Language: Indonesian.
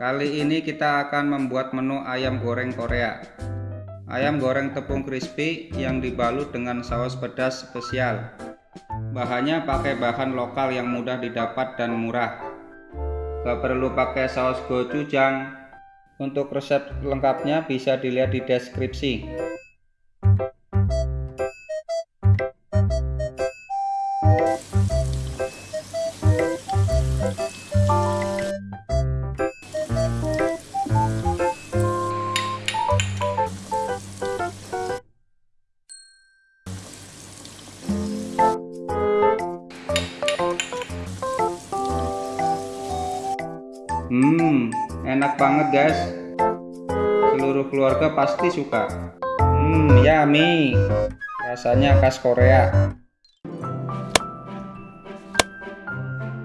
Kali ini kita akan membuat menu ayam goreng Korea. Ayam goreng tepung crispy yang dibalut dengan saus pedas spesial. Bahannya pakai bahan lokal yang mudah didapat dan murah. Gak perlu pakai saus gochujang. Untuk resep lengkapnya bisa dilihat di deskripsi. Hmm, enak banget guys. Seluruh keluarga pasti suka. Hmm, yummy. Rasanya khas Korea.